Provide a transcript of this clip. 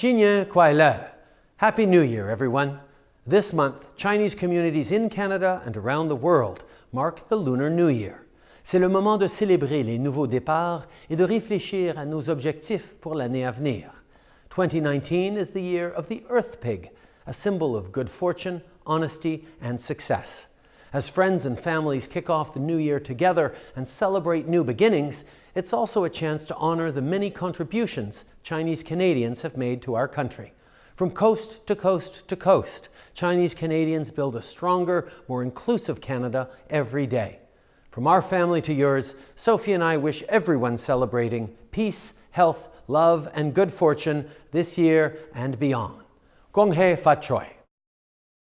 Xinnian Kuai. Happy New Year, everyone. This month, Chinese communities in Canada and around the world mark the Lunar New Year. C'est le moment de célébrer les nouveaux départs et de réfléchir à nos objectifs pour l'année à venir. 2019 is the year of the Earth Pig, a symbol of good fortune, honesty, and success. As friends and families kick off the new year together and celebrate new beginnings, it's also a chance to honor the many contributions Chinese Canadians have made to our country. From coast to coast to coast, Chinese Canadians build a stronger, more inclusive Canada every day. From our family to yours, Sophie and I wish everyone celebrating peace, health, love, and good fortune this year and beyond. Gong Hei Fat Choi.